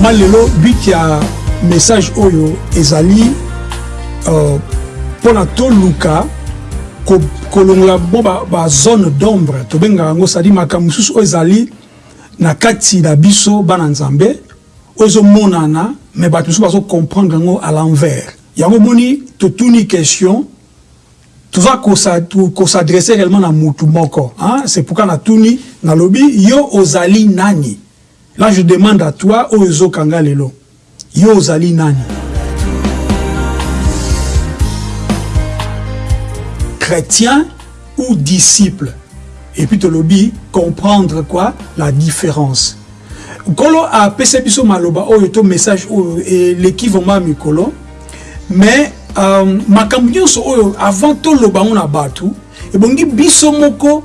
vraiment lelo but ya message oyo ezali euh, mpona toluka kolongola bo bazone ba d'ombre. Tobengaka yango sadi makambo mosusu oyo ezali na kati na biso bana nzambe oyo ezomonana me bato mosusu bazocomprendre yango à l'envers. Yango moni totuni question toza kosadresse réellement na mutu moko c'est pourquoi natuni nalobi yo ozali nani là je demande à toi oyo ezokanga lelo. Yo ozali nani? Chrétien ou disciple? Et puis tolobi comprendre quoi? La différence. Nkolo apesa biso maloba oyo to message oyo eleki vraimen mikolo. Mais euh, makambo nyonso oyo avant toloba ngo na bato ebongi biso moko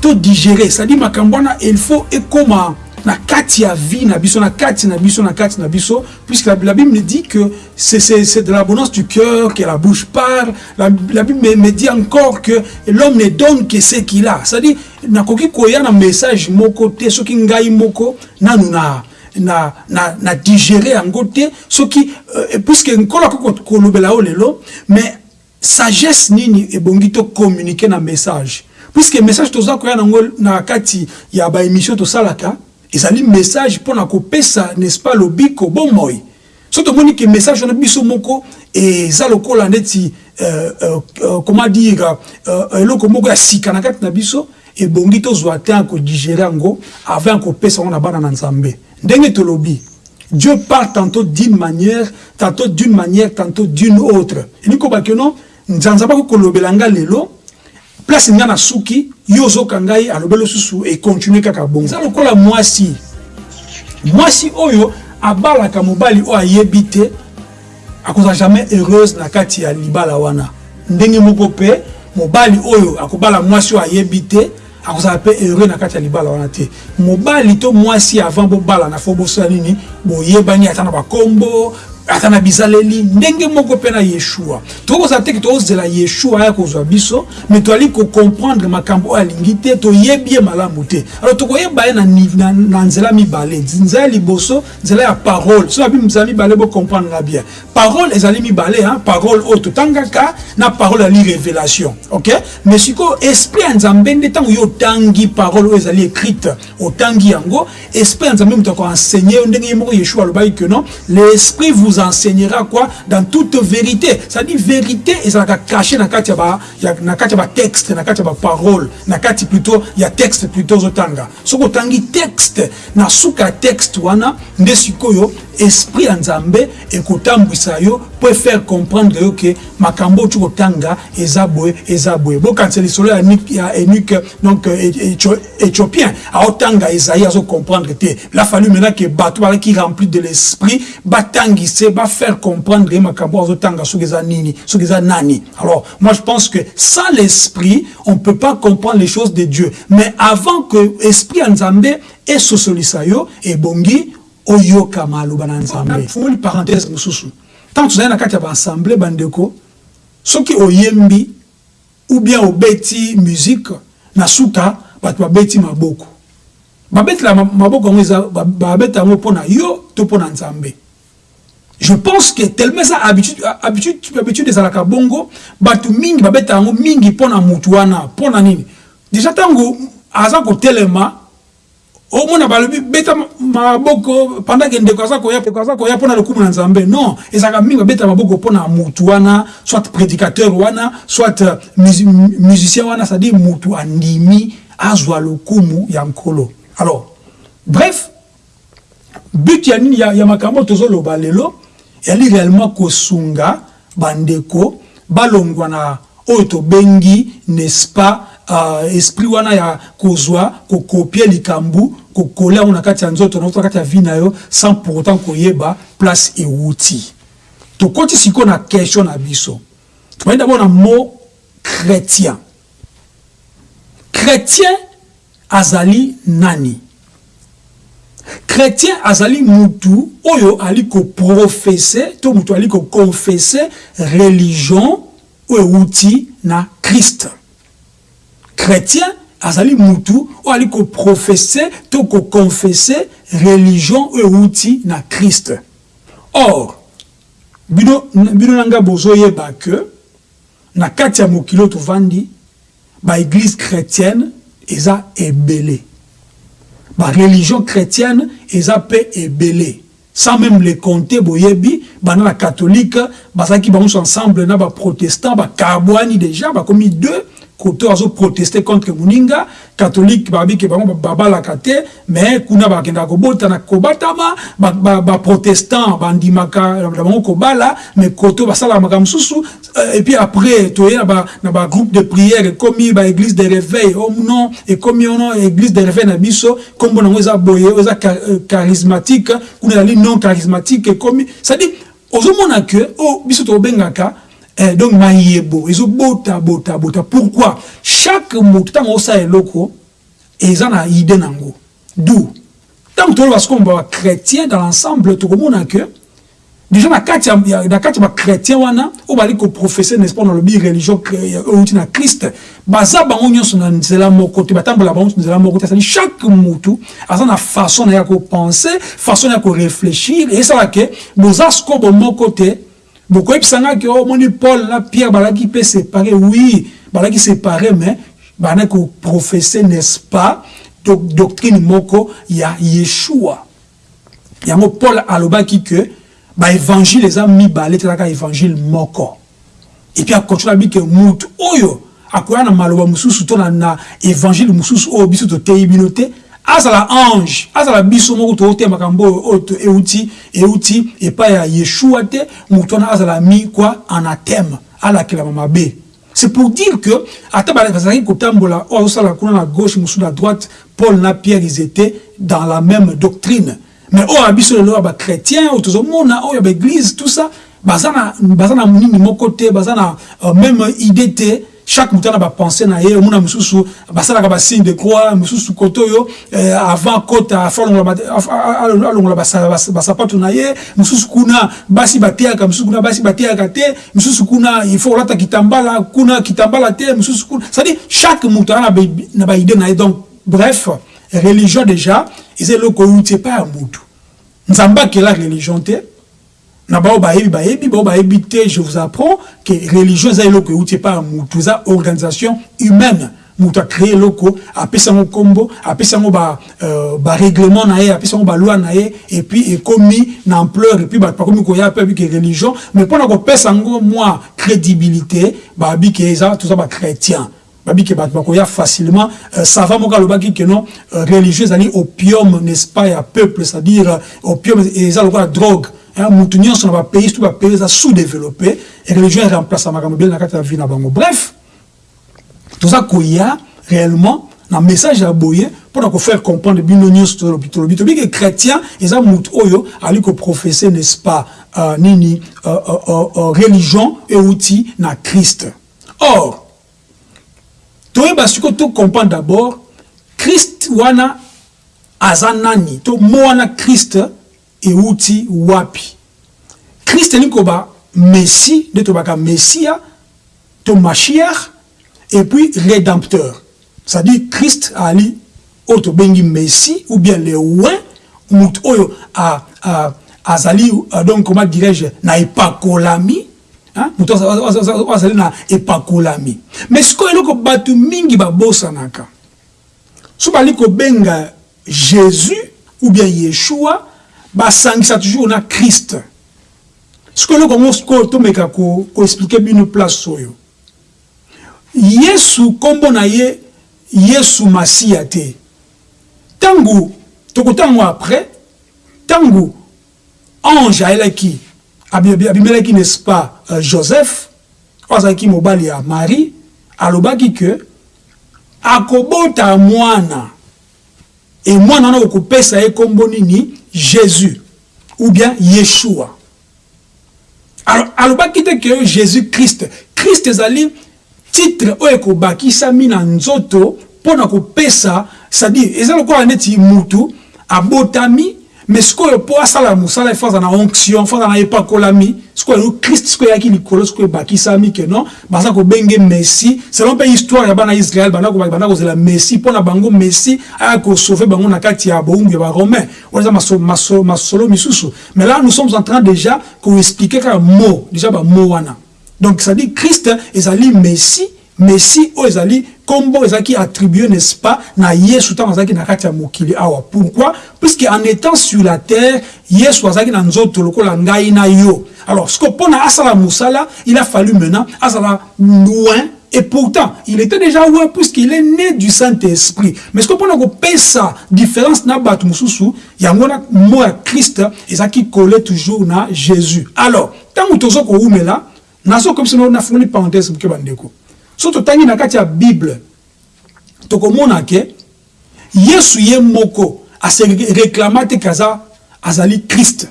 todigere c'est-à-dire makambo wana il faut ekoma na kati ya vie na biso na kati na biso na kati na biso puisque la, la Bible me dit que c'est de l'abondance du cœur que la bouche parle. La, la Bible me, me dit encore que l'homme ne donne que ce qu'il a. C'est-à-dire nakoki koya na message moko te soki ngai moko nanu na na, na, na digérer yango te soki euh, puisque nkolo akoki kolobela yo lelo mais sagesse nini ebongi tocommunique na message? Puisque message toza koya nango na kati ya baémission tosalaka ezali message mpona kopesa n'est-ce pas lobiko bomoi. So tomoni ke message wana biso moko eza lokola ndeti euh, euh, euh, comment dire eloko moko ya sika na kati na biso ebongi tozwa te ya kodigere yango avant ya kopesa yango na bana na nzambe. Ndenge tolobi dieu parle tantôt d'une manière tantôt d'une manière tantôt d'une autre. Elingi kobaki no nzanzaba kokolobela nga lelo place nga na suki yo ozoka ngai alobeli lisusu ekontinue kaka bongo. Eza lokola mwasi. Mwasi oyo abalaka mobali oyo ayebi te akozala jamais heureuse na kati ya libala wana. Ndenge moko mpe mobali oyo akobala mwasi oyo ayebi te akozala mpe heureux na kati ya libala wana te. Mobali to mwasi avant bobala na fo bosala nini boyebani ata na bakombo ata na bizaleli ndenge moko mpe na yeshua. Tokozala teke tozela yeshua aya kozwa biso me toali kocomprendre makambo oyo alingi te toyebi ye malamu te. Alors tokoyeba ye na, na, na nzela mibale. Nzela ya liboso nzela ya parole. So abi nzela mibale bocomprendre na bien. Parole ezali mibale hein? parole oyo totangaka na parole ali révélation ok? Mais sikoyo esprit ya nzambe nde ntango yo otangi parole oyo ezali écrite otangi yango esprit nzambe moto akoenseigné yo ndenge moko yeshua alobaki que non l'esprit vous enseignera quoi dans toute vérité. C'est-à-dire vérité ezalaka caché na kati ya na kati ya batexte na kati ya baparole na kati plutôt ya texte plutôt ozotanga soki otangi texte. Na suka ya texte wana nde sikoyo esprit nzambe ekotambwisa yo po faire comprendre yo ke makambo oyo kotanga eza boye eza boye. Bokanisa lisolo ya énuque donc éthiopien aotanga ezaïe azocomprendre te. La fallu maintenant ke bato bazalaki rempli de l'esprit batangise bafaire comprendre ye makambo azotanga soki eza nini soki nani. Alors moi je pense que sans l'esprit on peut pas comprendre les choses de dieu. Mais avant que esprit ya nzambe esosolisa yo ebongi oyoka maloba na nzambe. Fungoli parenthèse mosusu. Ntango tozali na kati ya baassemble bandeko soki oyembi ou bien obeti musique na suka bato babeti maboko. Babetela maboko yango eza babeta yango mpona yo to mpona nzambe. Je pense que tellement eza habitude ezalaka bongo bato mingi babeta yango mingi mpona mutu wana mpona nini? Déjà ntango aza kotelema omona balobi beta maboko pendant ndeko aza koya mpona lokumu na nzambe. Non ezalaka mingi babeta maboko mpona mutu wana soit prédicateur wana soit musicien wana c'est-à-dire mutu andimi azwa lokumu ya nkolo. Alors bref but ya nini? Ya, ya makambo tozoloba lelo yali réellement kosunga bandeko balongwa na oyo tobengi n'est-ce pas uh, esprit wana ya kozwa kokopie likambo kokola yango na kati ya nzoto na kati ya vi na yo sans pour autant koyeba place ewuti. Tokoti sikoyo na question na biso. Tobayi dabord na mot chrétien. Chrétien azali nani? Chrétien azali mutu oyo ali koprofese to mutu ali kokonfese religion oyo ewuti na krist chrétien azali mutu oyo ali koprofese to kokonfese religion outil na Christ. Or bino nanga bozoyeba que na kati ya mokili tovandi baéglise chrétienne eza ebele. Religion chrétienne eza mpe ebele. Sans même les compter boyebi bana la catholique bazalaki bango ensemble na baprotestant bakabwani déjà bakomi deux côté azo protester contre Muninga catholique babi ke bango babalaka te mais kuna bakenda kobota na kobatama ba, ba, ba protestant bandimaka bango kobala mais côté basala makambo susu euh, et puis après toye na ba na ba groupe de prière komi ba église de réveil oh non et komi oh non église de réveil na biso kombo nango eza boye eza euh, charismatique kuna ali non charismatique et komi ça dit ozomona que oh biso tobengaka Eh, donc mayebo ezobota bota bota pourquoi? Chaque moto ntango osala eloko eza na ide nango d'où? Ntango toloba sikoyo bachrétien dans l'ensemble tokomona que déjà na kati na kati ya bachrétien wana oyo bali koprofese n'est-ce pas nalobi religion euti na christ baza bango nyonso na nzela moko te batambola bango nzela moko te asali chaque motu aza na façon na ya kopense façon na ya koréfléchir esala ke boza sikoyo bomoko te bokoyebisanga ke omoni paul na pierre balaki mpe séparé oui balaki séparé mais bandaki koprofesse n'est-ce pas doctrine moko ya yeshua. Yango paul alobaki ke baévangile eza mibale telaka évangile moko. Epuis akontinue abi ke mutu oyo akoya na maloba mosusu to na évangile mosusu oyo biso toteyi bino te azala ange azala biso moko tootema makambo oyo euti euti epai ya yeshua te moto wana azala mi kwa anathème alakelama mabe c'est pour dire que ata bazalaki kotambola oyo azosala kuna na gauche mosusu na droite paul na pierre ils étaient dans la même doctrine. Mais oyo ya biso lelo ya bachrétien oyo tozomona oyo ya baéglise tout ça baza na nini moko te euh, même idée chaque moto na bapense na ye omona mosusu basalaka basigne de croix mosusu kote oyo eh, avant kota alongola basapato na ye mosusu kuna basi bateyaka mosusu kuna basi te mosusu kuna il faut kolata kitambala kuna kitambala te mosusu kuna c'est-à-dire chaque moto aza na baide na donc bref religion déjà eza eloko euti epai ya motu nzambe religion te na bao bayebi bayebi bao bayebi te. Je vous apprends que religion eza eloko euti epai ya mutu. Eza organisation humaine. Moto acréé eloko apesi yango nkombo apesi yango barèglement ba na ye apesi yango baloi na ye epuis ekomi na ampleur epuis bato bakomi koya mpe abiki religion. Mais mpona kopesa yango mwa crédibilité babi ke eza toza bachrétien babi ke bato bakoya facilement. Euh, sava moko alobaki ke non euh, religieux ezali opium n'est-ce pas ya peuple? C'est à dire euh, opium eza lokola drogue mutu nyonso na bapays to bapays eza sous-développé et religion eremplace makambo ebele na kati ya vie na bango bref toza koya réellement na message ya boye mpona kofaire comprendre bino nyonso tolobi tolobi tobi ke chrétien eza mutu oyo ali koprofesse n'est-ce pas uh, nini uh, uh, uh, religion euti na christ. Or toyeba sikoyo tocomprendre d'abord christ wana aza nani to mo wana christ euti wapi. Krist elingi koba messi nde tobaka messia to mashiach et puis rédempteur. C'est-à-dire christ ali oyo tobengi messi ou bien le oin moto oyo azali donc comment dirais-je na epakolami moto oyo azali na epakolami. Mais sikoyo eloko bato mingi babosanaka so bali kobenga jésus ou bien yeshua basangisa toujours na christ. Sikoyo eloko yango sikoyo tomeka koexplike ko bino place oyo. Yesu nkombo na ye yesu masiya te. Ntango tokotango après ntango ange ayelaki abimelaki n'est-ce pas uh, joseph oyo azalaki mobali ya marie alobaki ke akobota mwana. E mwana wana okopesa ye nkombo nini jésus ou bien yeshua. Alors alobaki te ke jésus christ christ ezali titre oyo ekobakisami na nzoto mpo na kopesa c'est-à-dire eza lokola neti mutu abotami mais sikoyo mpo asala mosala ifo aza na onction fo aza na epakolami sikoyo christ sikoyo eyaki likolo sikoyo ebakisami ke non. Baza kobenge messi. Selon mpe histoire ya bana israel banda kozela messi. Mpo na bango messi aya kosauve bango na kati ya bowumbu ya baromain wana eza masolo misusu mais là nous sommes en train déjà koexplike kaka mot déjà bamo wana donc ça dit christ ezali messi messi oyo ezali nkombo ezalaki attribué n'est-ce pas na yesu azalaki na kati ya mokili awa pourquoi? Puisque en étant sur la terre yesu azalaki na nzoto lokola ngai na yo alors ce que mpona asala mosala il a fallu maintenant azala loin et pourtant, il était déjà loin puisqu'il est né du Saint-Esprit. Mais ce qu'on peut ça différence na mususu, il y a à Christ et ça qui collait toujours na Jésus. Alors, tant que tu as là, naso comme si on a fait une parenthèse pour que. So totangi na kati ya bible tokomona ke yesu ye moko ase réclama te ke aza azali krist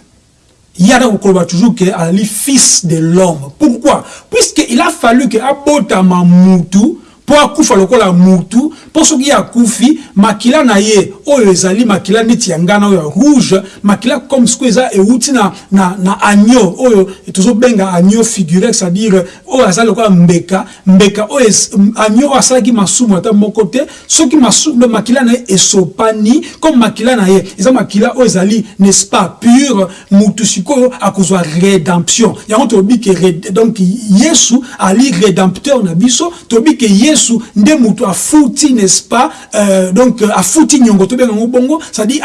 ye ada kokoloba toujours ke azali fils de l'homme. Pourquoi? Puisque il a fallu ke abotama mutu mpo akufa mpo soki ye akufi makila na ye oyo ezali makila neti ya ngana oyo ya rouge makila comme sikoyo eza euti na, na, na agneau oyo tozobenga agneau figuré c'est-à-dire oyo aza lokola mbeka mbeka oyo agneau oyo asalaki masumu ata moko te soki makila na ye esopani comme makila na ye eza makila oyo ezali n'est-ce pas pure mutu sikoyo akozwa rédemption. Yango tolobi ke donc yesu ali rédempteur na biso tolobi ke yesu nde moto afuti n'est-ce pas euh, donc afuti nyongo tobenga yango bongo c'est-à-dire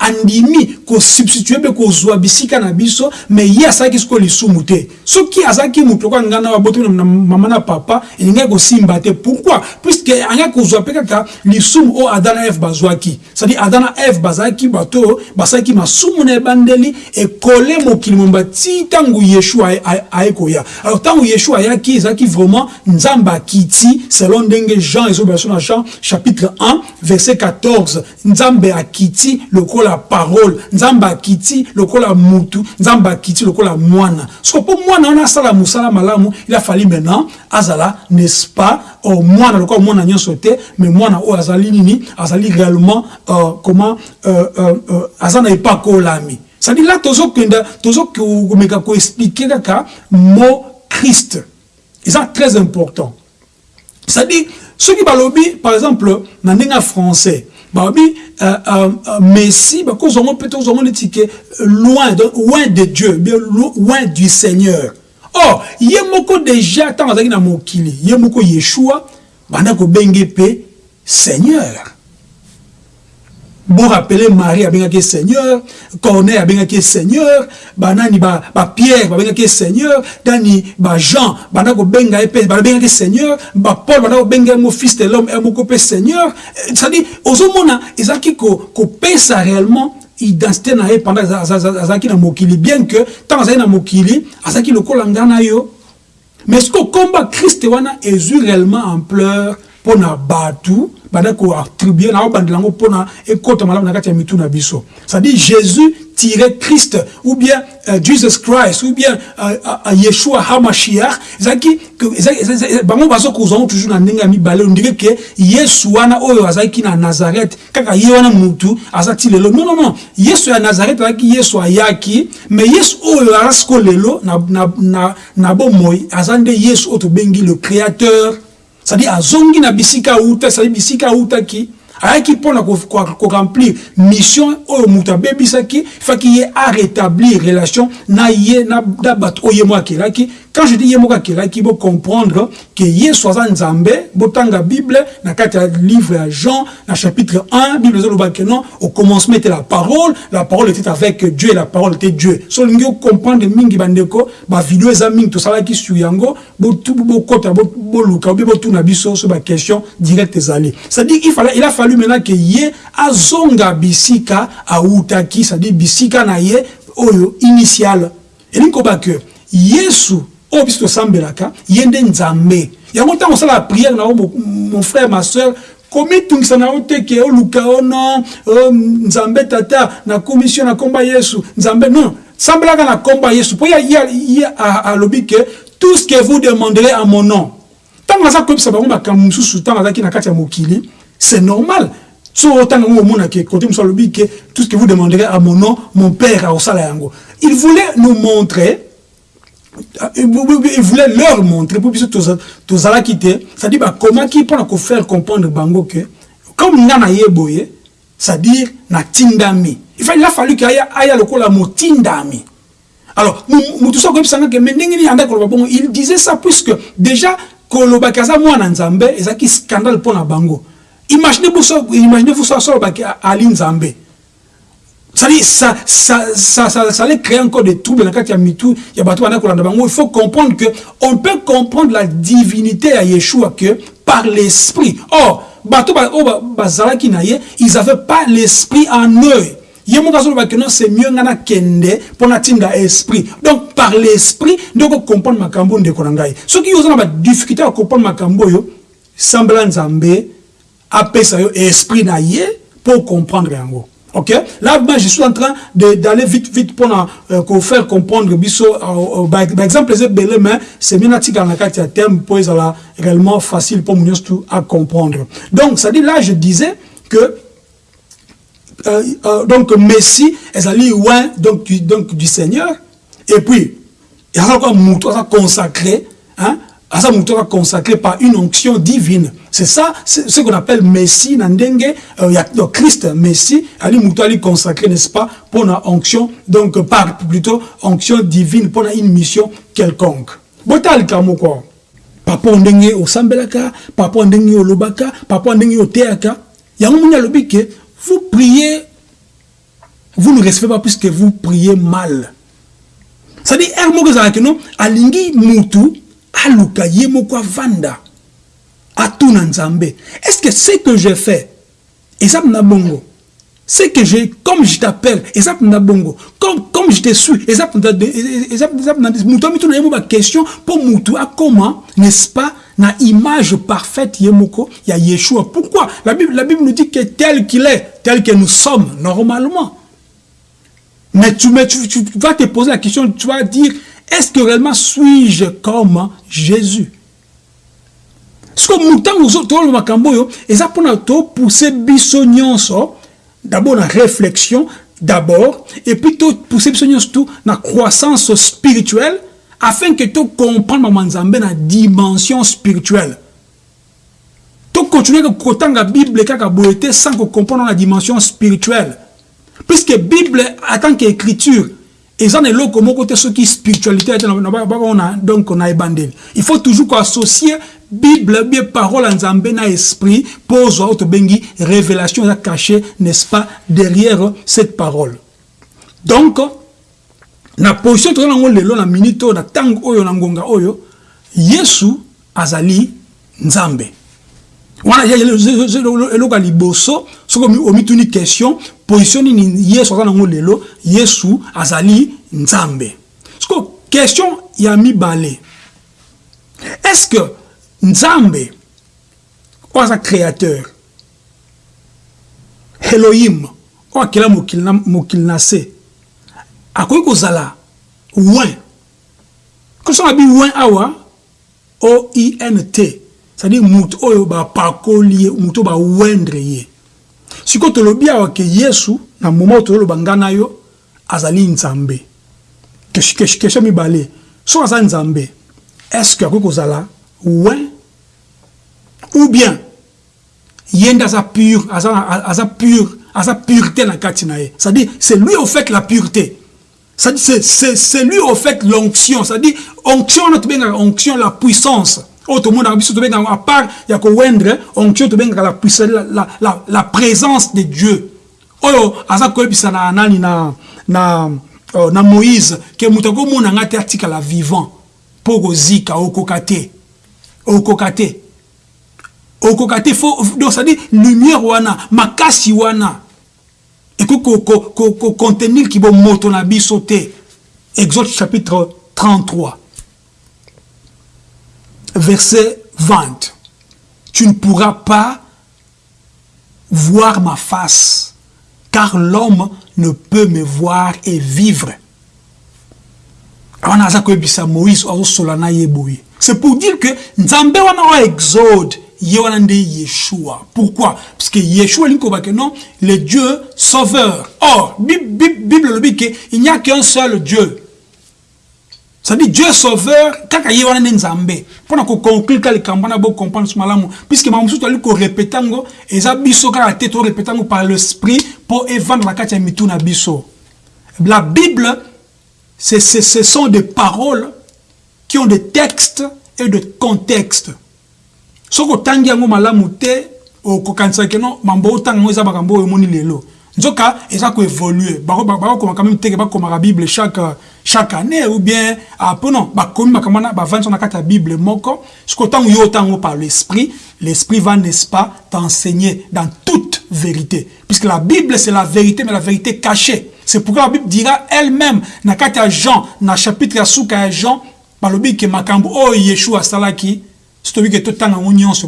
andimi kosubstitue mpe kozwa bisika na biso mais ye asalaki sikoyo lisumu te soki azalaki moto lokola nga na babotami na mama na papa elingaki kosimba te. Pourquoi? Puisque angaki kozwa mpe kaka lisumu oyo ada na eve bazwaki. C'est-à-dire ada na eve bazalaki bato oyo basalaki masumu na ebandeli ekole mokili momba ti ntango yeshua aye koya alors ntango yeshua ayaki ezalaki vraiment nzambe akiti selon ndenge jean ezobela na jean chapitre 1 verset 14 nzambe akiti lokola parole nzambe akiti lokola mutu nzambe akiti lokola mwana. Soko mpo mwana wana asala mosala malamu il a fallu maintenant azala n'est-ce pas oh, mwana. Lokola mwana nyonso te mais mwana oyo azali nini azali réellement euh, comment euh, euh, euh, aza na epakolami c'est-à-dire là tozokenda tozokomeka koexplike kaka mot christ. Eza très important. C'est-à-dire soki balobi par exemple na ndenge ya français balobi euh, euh, euh, messi bakozwango mpe tozwango neti ke loin loin de dieu bien loin du seigneur. Or ye moko déjà ntango azalaki na mokili ye moko yeshua banda kobenge mpe seigneur borapele marie abengaki seigneur corneille abengaki seigneur banani bapierre ba babengaki seigneur dani bajean banda kobenga ye mpe babengaki seigneur bapaul banda kobenga ye mo fils de l'homme moko mpe seigneur. C'est-à-dire ozomona ezalaki kopesa réellement identité na ye pendant azalaki na mokili bien que ntango azalaki na mokili azalaki lokola nga na yo. Mais soki okomba kriste wana ezwi réellement ampleur mpo na bato banda koattribue na obandela na ya mitu na c'est-à-dire jésus tiret christ ou bien uh, jesus christ ou bien uh, uh, yeshua hamashiach. Ezalaki bango bazokozwa ngo toujours na ya mibale. Ondire ke yesu wana oyo azalaki na nazareth. Kaka ye wana mutu aza lelo. Non non non. Yesu ya nazareth azalaki yesu ayaki. Mais yesu oyo aza lelo na, na, na, na bomoi aza yesu oyo tobengi le créateur c'est-à-dire azongi na bisika auta c'est-à-dire bisika autaki ayaki mpona koremplir mission oyo moto abebisaki faki ye arétablir relation na ye na bato oyo ye mo akelaki quand je dis ye moko akelaki bocomprendre ke yesu aza nzambe botanga bible kati ya livre ya jean na chapitre 1 bible ke non au commencement était la parole la parole était avec dieu et la parole était dieu. So olingi ocomprendre mingi bandeko bavideo eza mingi tosalaki sur yango bokota boluka obi botuna biso so baquestion directe ezali. C'est-à-dire il a fallu maintenant ke ye azonga bisika autaki c'est-à-dire bisika na ye oyo initial. Elingi koba ke yesu oyo biso tosambelaka ye nde nzambe. Yango ntango osala priere na yo mon frère ma soeur komitungisa na yo te ke oluka o non nzambe tata na komisio na komba yesu nzambe non. Sambelaka na komba yesu mpo ye alobi ke tout ce que vous demanderez à mon nom. Ntango aza koyebisa bango makambo mosusu ntango azalaki na kati ya mokili c'est normal. So autant que côté que tout ce que vous demanderez à mon nom mon père a au yango. Il voulait nous montrer il voulait leur montrer pour biso tozala ki te. C'est-à-dire bakomaki mpona kofaire comprendre bango ke comme nga naye boye c'est-à-dire natindami il a fallu ke aya lokola motindami. Alors motu so akoyebisanga ke me ndenge nini yanda koloba bongo? Il disait ça puisque déjà kolobaki aza mwana nzambe ezalaki scandale mpo na bango imaginez vous so asolobaki ali nzambe. Ça, ça, ça, ça, ça, ça allait créer encore des troubles dans le cas mitou. Il il faut comprendre que on peut comprendre la divinité à Yeshua que par l'esprit. Or na ye ils n'avaient pas l'esprit en eux. Ye moko azolobaki non c'est mieux nga nakende mpo natinda esprit donc par l'esprit nde okocomprendre makambo ndeko na ngai soki yo na badifficulté ya kocomprendre makambo oyo sambela nzambe apesa yo esprit na ye mpo comprendre yango Ok? Là, moi, je suis en train d'aller vite, vite pour euh, faire comprendre. Euh, euh, par exemple, les belés, mais c'est bien dans la carte terme pour réellement facile pour nous à comprendre. Donc, ça dit là, je disais que euh, euh, donc Messie est allé loin donc du, donc du Seigneur et puis il y a encore un consacré hein à ça consacré par une onction divine. C'est ça ce qu'on appelle Messie nandenge euh, Christ Messie. Ali ali consacré n'est-ce pas pour une onction donc par plutôt onction divine pour une mission quelconque. Botal kamo quoi. Papa ndenge osambelaka papa ndenge olobaka papa ndenge oteaka. Yango munya lobike vous priez, vous ne recevez pas puisque vous priez mal. C'est-à-dire, non, alingi mutu, aluka yemoko vanda, atuna nzambe. Est-ce que ce que j'ai fait, ça bongo, c'est que j'ai, comme je t'appelle, et ça bongo, comme, comme je te suis, et ça ma question pour mutu, à comment, n'est-ce pas, na image parfaite yemoko ya Yeshua? Pourquoi? La Bible, la Bible nous dit que tel qu'il est, tel que nous sommes normalement. Mais tu, mais tu, tu vas te poser la question, tu vas dire, est-ce que réellement suis-je comme Jésus? Que nous avons makambo et ça pour pousser biso d'abord la réflexion d'abord et puis pousser biso tout la croissance spirituelle afin que tu comprennes manzambe na dimension spirituelle. Tu continuer à la bible kaka boyete sans comprendre la dimension spirituelle. Puisque bible en tant qu'écriture eza na eloko moko te soki spiritualité donc na ebandeli. Il faut toujours associer bible bien parole en nzambe na esprit mpo ozwa oyo tobengi révélation eza caché n'est-ce pas derrière cette parole. Donc na position toza nango lelo na minute oyo na ntango oyo oyo yesu azali nzambe wana eloko ya liboso soki omituni question position nini yesu aza nango lelo yesu azali nzambe. Siko question ya mibale est ce que nzambe oyo aza créateur elohim oyo akela mokili na se akoki kozala win kosala bi win awa? Oint c'est-à-dire moto oyo bapakoli ye moto bawendre ye. Sikoyo tolobi awa ke yesu na moma oyo tozoloba ngai yo azali nzambe. Question mibale. Soki aza nzambe. Est ce que akoki kozala win ou bien ye nde pure aza, aza pure aza pureté na kati na ye. C'est-à-dire c'est lui au fait la pureté. C'est lui au fait l'onction. C'est-à-dire onction wana tobengaka onction la puissance oyo tomonaka biso tobengaka à part ya kowendre onction tobengaka la, la, la, la présence de dieu. Oyo aza koyebisa na nani na, na, uh, na moïse ke moto akomona nga te atikala vivant. Mpo kozika okoka te okoka te okoka te donc c'est-à-dire lumière wana makasi wana. Ekoki contenir ki bomoto na biso exode chapitre 33 verset 20 tu ne pourras pas voir ma face car l'homme ne peut me voir et vivre. C'est pour dire que nzambe wana exode yeshua. Pourquoi? Parce que yeshua ke non? Le dieu sauveur. Or bible elobi ke il n'y a qu'un seul dieu c'est-à-dire Dieu sauveur kaka nzambe. Mpona koconclure ka likambo wana bocomprendre so malamu. Puisque makambo mosusu toali korepete yango eza biso par l'esprit mpo evanda na kati ya mitu na biso. La bible ce sont des paroles qui ont des textes et de contexte soki otangi yango malamu te okokanisaki no mambo otanga yango eza makambo oyo omoni lelo. Nzoka eza koévolue bakokoma quand même teke bakomaka bible chaque, chaque année ou bien apo non bakomi makambo wana bavandi so na kati ya bible moko soki otango yo otango par l'esprit l'esprit va n'est-ce pas t'enseigner dans toute vérité. Puisque la bible c'est la vérité mais la vérité cachée. C'est pourquoi la bible dira elle-même na kati ya jean na chapitre suka ya jean balobi ke makambo oyo yeshua asalaki so tobi ke totanga yango nyonso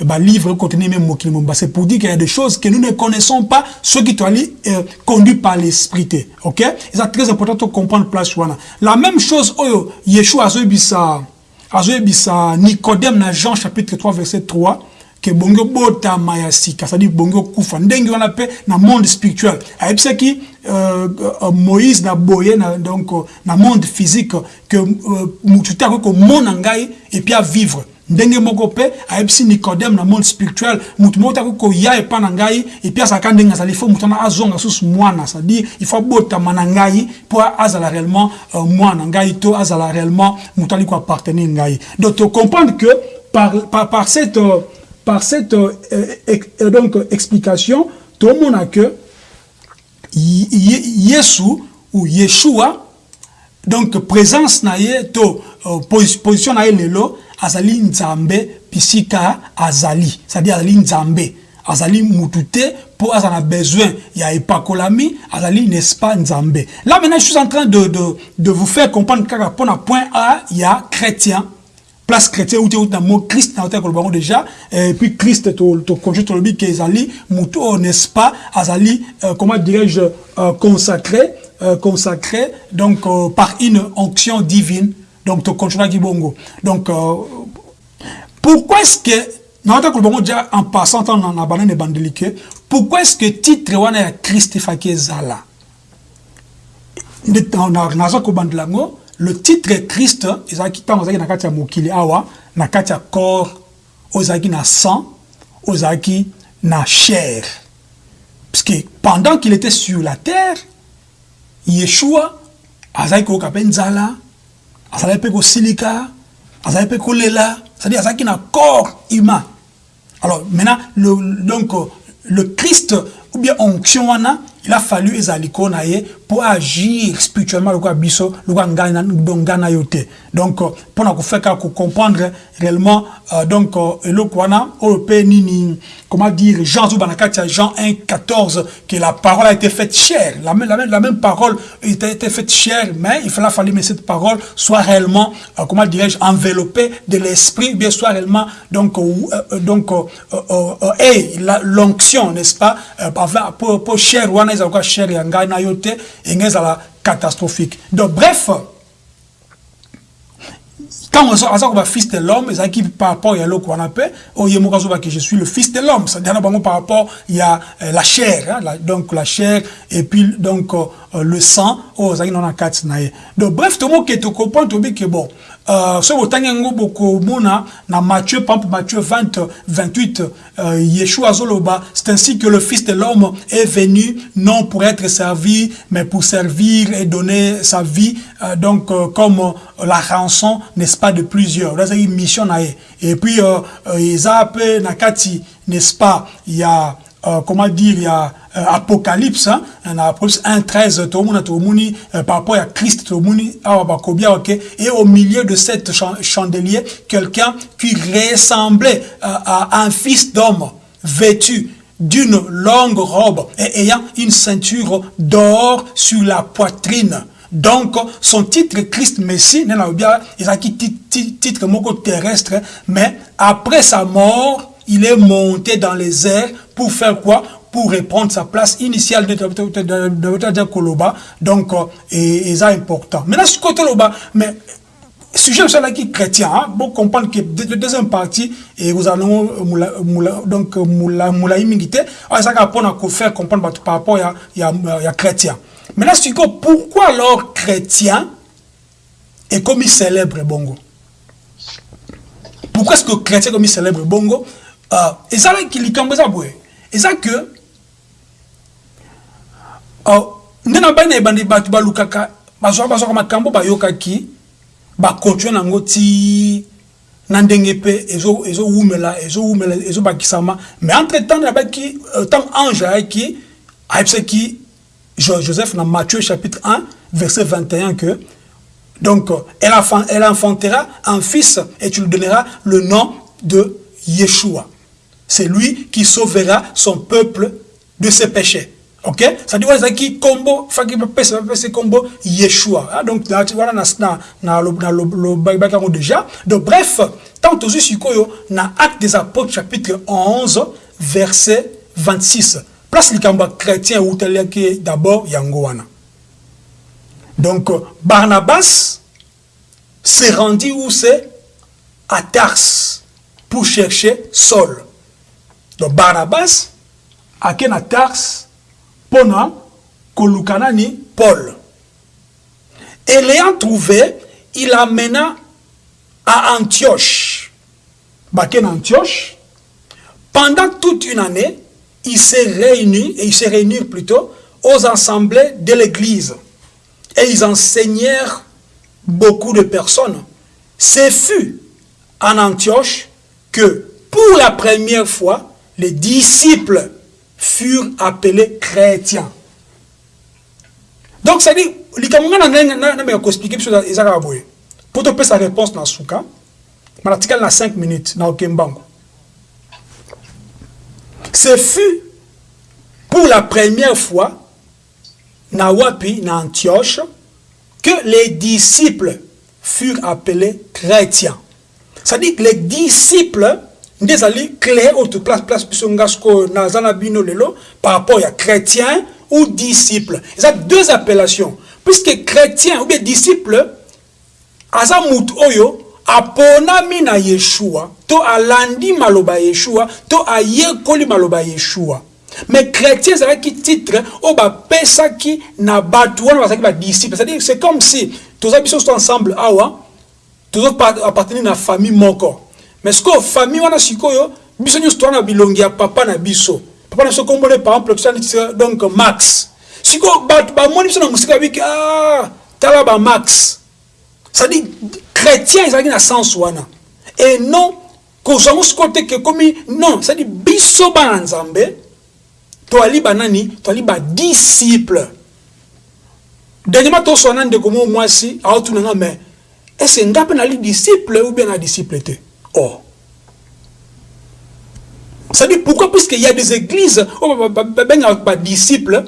balivre contenir même c'est pour dire qu'il y a des choses que nous ne connaissons pas ceux qui toali euh, conduits par l'esprit ok? C'est très important de comprendre place la même chose oyo yeshua azoyebisa azoyebisa nicodème na jean chapitre 3 verset 3 ke bongo botama ya sika c'est-à-dire bongo kufa ndenge wana mpe na monde spirituel. Ayebisaki euh, euh, moïse na boye na, donc na monde physique ke euh, mutu te akoki komona ngai epuis avivre ndenge moko mpe ayebisi nicodème na monde spirituel. Mutu moko akoki koya epa na ngai epuis azalaka ndenge azali fo mutu wana azonga susu mwana. C'est-à-dire il faut abotama na ngai mpo azala réellement euh, mwana. Ngai to azala réellement mutu ali koappartenir ngai. Donc tocomprendre que par, par, par cette par cette euh, euh, donc, explication, tout le monde a que Yesu ou Yeshua, donc présence na ye, to euh, position na ye lelo, azali nzambe pisika azali, c'est-à-dire azali nzambe. azali mutute pour azala besoin ya epakolami azali n'est-ce pas nzambe là maintenant je suis en train de, de, de vous faire comprendre kaka pona point A il y a chrétien place chrétien ou dans mot Christ na hotel kolbango déjà et puis Christ to to conjure to lobi kezali mutu n'est-ce pas azali euh, comment dirais-je euh, consacré euh, consacré donc par une onction divine donc to conjure bongo donc euh, pourquoi est-ce que na hotel kolbango déjà en passant dans na banane bandelike pourquoi est-ce que titre wana ya Christ faki ezala? Naza kobandela yango le titre Christ ezalaki ntango ozalaki na kati ya mokili awa na kati corps ozalaki na sang ozalaki na chair. Puisque pendant qu'il était sur la terre yeshua azalaki koyoka mpe azalaki mpe kosilika azalaki mpe kolela c'est-à-dire azalaki na corps humain. Alors maintenant le, donc le Christ ou bien onction wana il a fallu ezali ko na ye pour agir spirituellement lokola biso lokola ngai na yo te donc mpona kofeka comprendre réellement euh, donc nini comment dire Jean Zouba na kati ya Jean 1 14 que la parole a été faite chère. La même, la même, la même parole a été faite chère mais il fallait fallu que cette parole soit réellement euh, comment dirais-je enveloppée de l'esprit bien soit réellement donc euh, donc et l'onction n'est-ce pas pour, pour chère ezalaka chère ya ngai na yo te catastrophique. Donc bref quand aza koba fils de l'homme par rapport ya eloko je suis le fils de l'homme. C'est-à-dire par rapport ya euh, la chair hein, donc la chair et puis donc euh, le sang oyo ozalaki nano na kati na donc bref tomoke bon euh, soki botangi yango bokomona na matthieu par exemple matthieu 20 28 euh, yeshua azoloba. C'est ainsi que le fils de l'homme est venu non pour être servi mais pour servir et donner sa vie euh, donc euh, comme la rançon n'est-ce pas de plusieurs. Ezalaki mission na ye et puis eza mpe na n'est-ce pas il y a euh, comment dire, il y a euh, Apocalypse, hein, Apocalypse 1, 13, euh, par rapport à Christ, et au milieu de cette chandelier, quelqu'un qui ressemblait à un fils d'homme vêtu d'une longue robe et ayant une ceinture d'or sur la poitrine. Donc, son titre Christ Messie, il a titre moko terrestre, mais après sa mort, il est monté dans les airs pour faire quoi? Pour reprendre sa place initiale de Koloba. Donc, et, et ça important. Maintenant, ce côté Loba, mais sujet qui chrétien hein, bon comprendre que le deuxième partie et vous allez donc moula moula immunité ah ça pour nous faire comprendre par rapport à il y a chrétien. Là c'est pourquoi alors chrétien est comme il célèbre bongo? Pourquoi est-ce que chrétien comme il célèbre bongo? Euh, et ça là qui likambo ça boye et ça que oh ndena bana ebandi mais entre temps nabaki ntango euh, ange ayaki ayebisaki joseph na matthieu chapitre 1 verset 21 que donc elle, elle enfantera un fils et tu lui donneras le nom de Yeshua c'est lui qui sauvera son peuple de ses péchés. Ok? Ça dit voilà qui combo faki pesa combo Yeshua. Ah, donc voilà na na na le le déjà. Donc bref tant aussi sikoyo na acte des apôtres chapitre 11 verset 26 place likamba chrétien ou tel que d'abord yango wana. Donc Barnabas s'est rendu où c'est? À Tars pour chercher Saul donc Barnabas a à Tars Kolukanani Paul. Et l'ayant trouvé, il amena à Antioche. Baken Antioche. Pendant toute une année, il s'est réuni, et il s'est réuni plutôt, aux assemblées de l'église. Et ils enseignèrent beaucoup de personnes. Ce fut en Antioche que, pour la première fois, les disciples furent appelés chrétiens. Donc, ça dit, pour te sa réponse dans ce cas, l'article na 5 minutes, na Okembango. Ce fut pour la première fois, na Wapi, na Antioche, que les disciples furent appelés chrétiens. C'est-à-dire que les disciples nde ezali clé oyo place place biso nga sikoyo naza na bino lelo par rapport ya chrétien ou disciple. Eza deux appellations. Puisque chrétien ou bien disciple aza oyo na yeshua to alandi maloba yeshua to ayekoli maloba yeshua. Mais chrétien ezalaki titre oyo bapesaki na bato wana bazalaki badisciple c'est à dire c'est comme si toza biso so ensemble awa tozo appartenir na famille moko mais sikoyo famille wana sikoyo biso nyonso toza na bilongi ya papa na biso. Papa na biso kombone par exemple donc max. Sikoyo bato bamoni biso na mosika babiki ah tala bamax cestadire chrétien ezalaki na sens wana. Et non kozwango sikoyo te ke komi non cestadire biso bana nzambe toali banani toali badisciple dernièrement toswana ndeko mo mwasi aotunanga mais ese nga mpe nali disciple ou bien na disciple te or. C'est-à-dire, pourquoi Puisqu'il y a des églises, des disciples,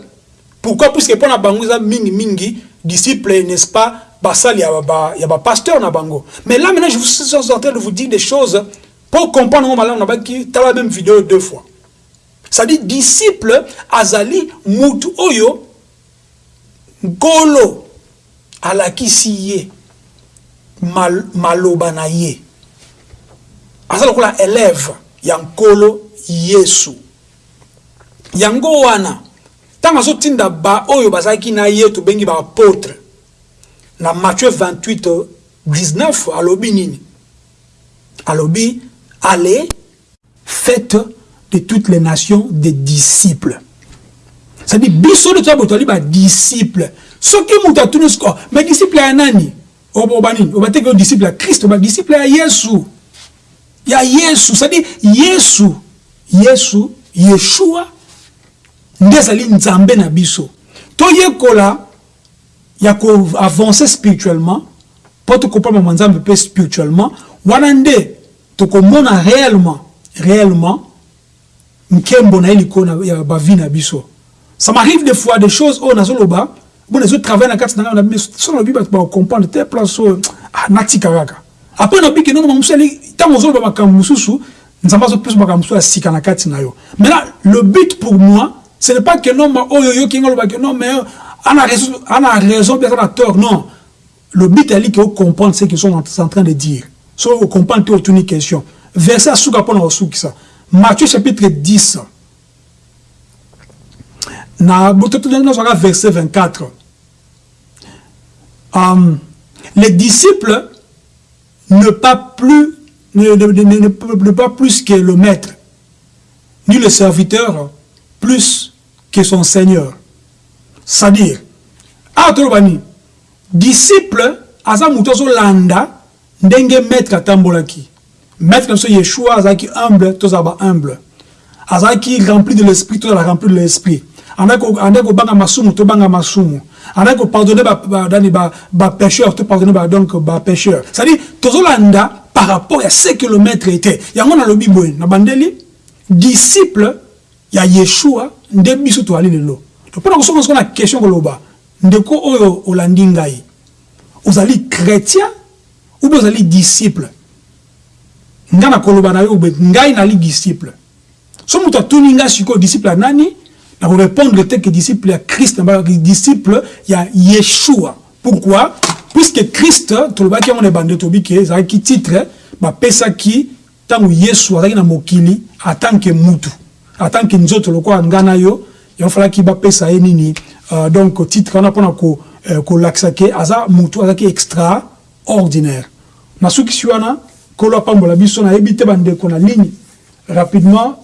pourquoi Puisque pour la bango, mingi mingi, disciples, n'est-ce pas, basal, il y a un pasteur na bango. Mais là, maintenant, je suis en train de vous dire des choses pour comprendre, on a dit, la même vidéo deux fois. C'est-à-dire, disciple, azali, mutu oyo, golo, alakisi ye. Aza lokola élève ya nkolo yesu. Yango wana ntango azotinda baoyo bazalaki na ye tobengi baapôtre na matthieu 28 19 alobi nini? Alobi allez faites de toutes les nations des disciples. C'est-à-dire biso nde toza boto ali badisciple soki moto atuni siko mais disciple ya nani? Oba nini? Oba teke disciple ya kristo oba disciple ya yesu ya yesu. Cestadire yesu yesu yeshua nde ezali nzambe na biso. Toyekola ya koavance spirituellement mpo tokoprendre nzambe mpe spirituellement wana nde tokomona réellement réellement nkembo na ye likolo ya bavi na biso. Ça m'arrive des fois des choses oyo nazoloba bona ezotravaille na kati na ngai so nalobi bato bakocomprendre te place oyo ah, natika kaka après na biki nono mamusali ntango ozoloba makambo mosusu nzambe azopesa makambo mosusu ya sika na kati na yo maintenant le but pour moi ce n'est pas que non ma oyo oyoki nga olobaki non mais ana raison bien aza na tort non le but est que comprendre ce qu'ils sont en train de dire. So, vous comprenez toute une question. Verset pour nous ça. Matthieu chapitre 10. Na verset 24. Um, les disciples ne pas plus ne, ne, ne, ne, pas plus que le maître, ni le serviteur plus que son Seigneur. C'est-à-dire, Atrobani, disciple, aza mutozo landa, ndenge maître atambolaki. Maître so Yeshua azaki humble, tozaba humble. Azaki rempli de l'esprit, tozala rempli de l'esprit. Anda ko banga masumu, to banga masumu. Anda ko pardonner ba ba dani ba ba pécheur, to pardonner ba donc ba pécheur. C'est-à-dire tozolanda par rapport à ce que le maître était. Yango na lobi boy, na bandeli disciple ya Yeshua nde biso to ali lelo. To pona ko so na question ko loba. Ndeko oyo olandi ngai. Ozali chrétien ou bien ozali disciple nga na koloba na yo ngai nali disciple so moto atuni ngai sikoyo disciple ya nani na korépondre te que disciple ya christ disciple ya yeshua pourquoi puisque christ tolobaki yango na ebande tobi ke ezalaki titre bapesaki ntango yesu azalaki na mokili atanke mutu. Atanke nzoto lokola ngai na yo yango falaki bapesa ye nini uh, donc titre wana mpona kolakisa uh, ke aza mutu azalaki extraordinaire. Na sukisi wana kolo apambola biso nayebi te bandeko na ligne rapidement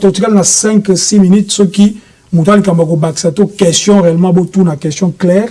totikali na 5 6 minutes soki moto alikambo kobakisa to question réellement botuna question claire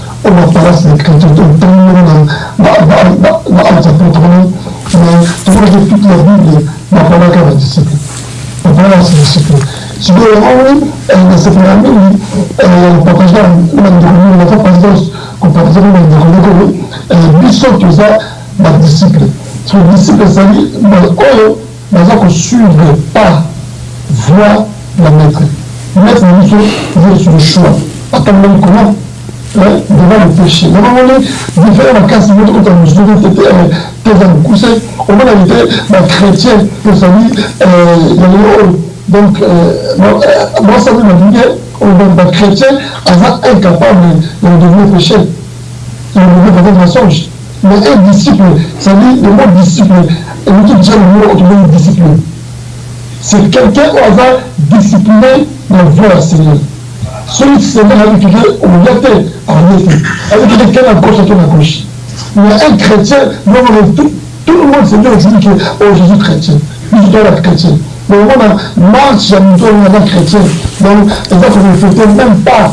on va parler de chrétien, donc dans le dans apôtres, mais tu vois que toute la Bible n'a pas qu'à la disciple. On parle à ses disciples. Si vous ne s'est pas la le la que disciple. disciple na choix devant le péché namamoni différent makasi botokota mosusu teza mokuse omonani te bachrétien ezali yango oyo donc mwasami balinge oyo bachrétien aza incapable de devenir péché de devenir peut-être mensonge mais un disciple, ça dit le mot disciple, et nous disons le mot autrement disciple. C'est quelqu'un qui va discipliner dans la voie du Seigneur. Dieu, on l'a fait en effet. Avec quelqu'un à gauche, quelqu'un à gauche. Mais un chrétien, tout, le monde Seigneur dit que oh, Jésus chrétien. Dois être chrétien. Où marche, j'aime toi, on est chrétien. Donc, ne refléter même pas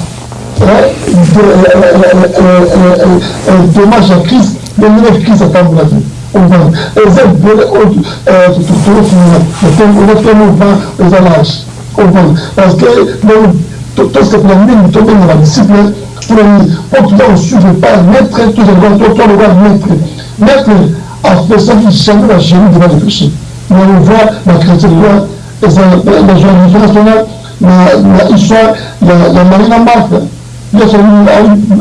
dommage à Christ bengine kristo atambulaki ovana eza ebele totofunatomoba eza large ovana parce que tosepela mingi tobenga badisciple mpona nini po tuza kosuivre pas maître tozalika maître maître apesaki jamais la génie devant le péché on voit la chrétien loi la joie internationale na histoire ya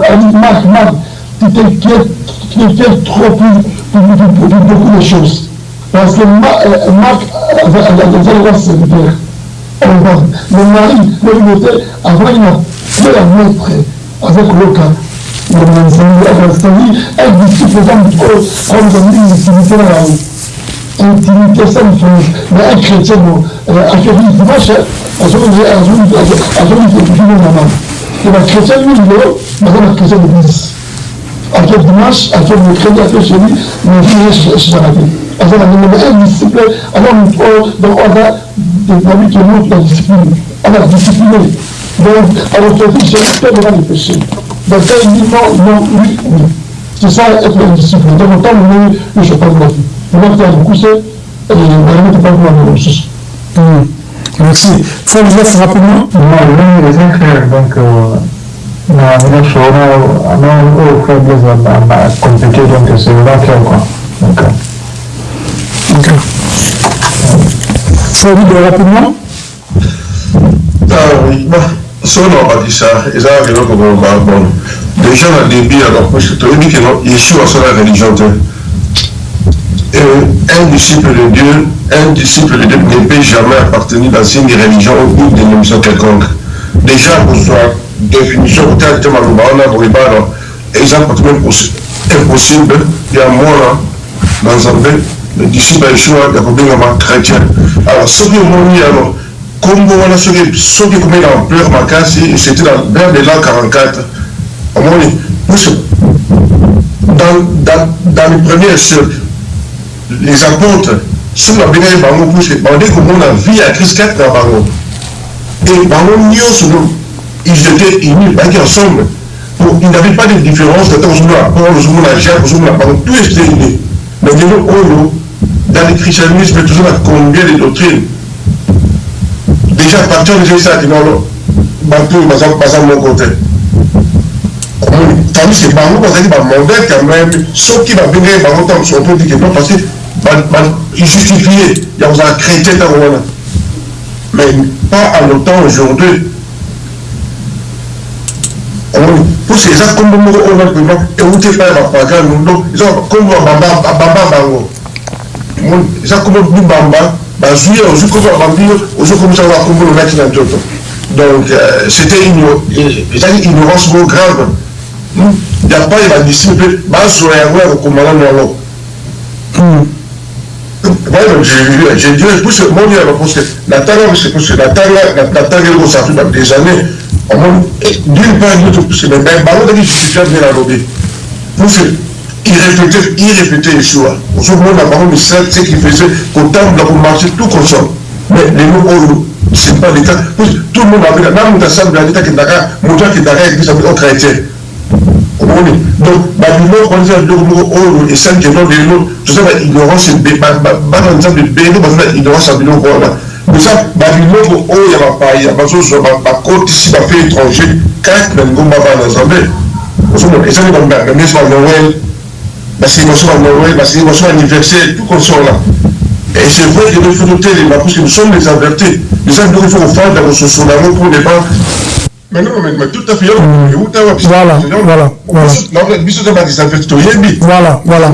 ali marc marc qui fait trop pour, beaucoup de choses. Parce que Marc avait un serviteur. Le mari, le était, avant il a fait la montre avec disciple comme comme une intimité la ça fait. Mais un chrétien, un chrétien dimanche, à moment-là, à à moment-là, il maman. Et le aquel jeudi, mais je suis arrêté. Alors, on a un disciple, alors donc on a développé qui montre la discipline. On a discipliné. Donc, devant les péchés. Donc, quand il dit non, non, oui, oui. C'est ça, être un disciple. Donc, autant, on le de la vie. On ça, on chose. Merci. Il faut le faire rapidement. Non, les. Donc, euh, na ana oyo faiblesse compliqué donc c'est là qu'il quoi donc. Salut de rapidement. Ah oui, bah, son on a dit ça, et ça, il y a bon. Déjà, dans le début, alors, parce que tu as dit que non, Yeshua, c'est la religion. Et euh, un disciple de Dieu, un disciple de Dieu ne peut jamais appartenir dans une religion ou une dénomination quelconque. Déjà, pour soit définition, peut-être que on a pour les barres, et ça, peut-être impossible, il y a moins, dans un peu. Disciple à Yeshua, il y a combien de chrétien. Alors, est mon alors, voilà, ce qui est combien d'ampleur, c'était vers de l'an 44. Au moins, dans, dans, dans les premiers siècles, les apôtres soki babengaki bango puske bande komona vie ya christ kati na bango. Et bango nyonso ils étaient unis bayaki ensemble. Pour il n'avait pas de différence tata ozomona paul ozomona jacques ozomona bango. Tout était unis. Mais lelo oyo dans le christianisme toujours na combien de doctrines déjà partir déjà esalaki nono bato baza moko te tandis que bango bazalaki bamondele quand même soki babengaki bango ntango peut dire que non parce que justifié ya kozala chrétien ntango wana mais pas à longtemps aujourd'hui pour ce eza kombo moko oyo napema euti epai ya bapagano donc eza kombo babamba bango eza kombo libamba bazwi ye ozwi kombo ya bambio ozokomisango ya kombo lonaki na nzoto donc c'était ezalaki ignorance moko grave. Ya pai badisine mpe bazwa yango ya kokomana nango je dirais plus moni ya parce que natanga parce que natanga natanga eloko ça fait des années. Omoni d'une part d'autre parce que bango taki justifiable na lobi pour que il répétait, il répétait Yeshua. Moment, la parole de ce qu'il faisait, qu'au temps de la marcher tout conscient. Mais les mots, c'est pas l'état. Tout le monde avait, même dans sa l'état qui est d'accord, mon qui est d'accord, il dit, ça veut dire chrétien. omoni donc babiloko eza biloko moko oyo esaliki eno lelo toza na ignorance bana nzambe ebele baza na ignorance ya biloko wana eza babiloko oyo ya bapaya bazozwa bakotisi bafe étranger kati na lingomba bana nzambe ozomona ezali bamesi ba noel basengo à Noël, basengo à anniversaire, tout qu'on sort là. Et c'est vrai que nous faut noter les parce que nous sommes les avertis. Les avertis, il faut faire dans ce soir là pour les banques. Mais non, mais, mais tout à fait, on est où Voilà, voilà, voilà. Voilà, voilà.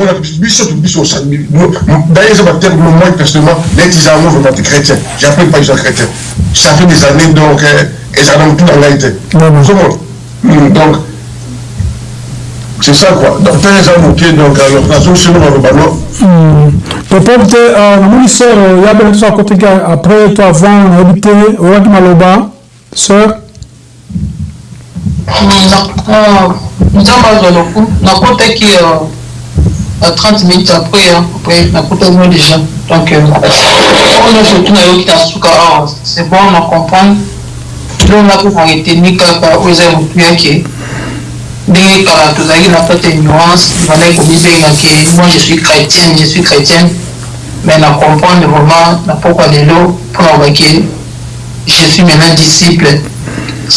D'ailleurs, ça va être le moins personnellement, les tisans vont être chrétiens. J'appelle pas les gens chrétiens. Ça fait des années, donc, euh, et ça n'a plus dans l'aide. Hmm, donc, c'est ça quoi. Donc tala eza moke donc alors nazosino maloba no peut-être te namoni sœur ya bele toza koteki après to avant te oyaki maloba sœur? Nzambe azwa loku nakotaki à 30 minutes après après nakotaki déjà. Donc oyo nyonso tu nayoki na suka awa c'est bon na comprendre donc napo na reteni kaka oyo eza motu yake kala tozalaki na kati ya nuance moi je suis chrétienne je suis chrétienne mais pokwa lelo mpona kobaki je suis maintenant disciple.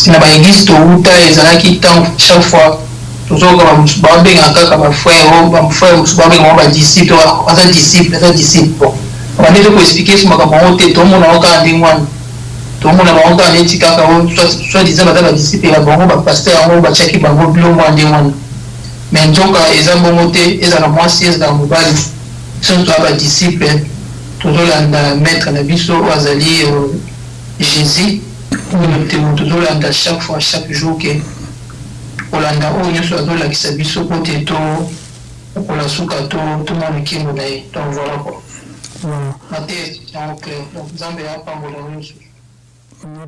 Na baeglise touta ezalaki ntango chaque fois. Kaka bafrère bafrère mosusu babengaka badisciple aza disciple disciple makambo yango te tomona yango kaka ndenge wana tomona bango kaka neti kaka soit disant baza badisciple ya bango bapaster yango batiaki bango bilo mwa ndenge wana. Mais nzoka eza bongo te ezala mwasi ezala mobali. Biso toya badisciple tozolanda maître na biso oyo azali jésus oyo tozolanda chaque fois chaque jour ke kolanda oyo nyonso azolakisa biso po te tokola suka tomona nkembo na ye. Donc voilà quoi. Na te yango clair donc nzambe apambola nyonso En la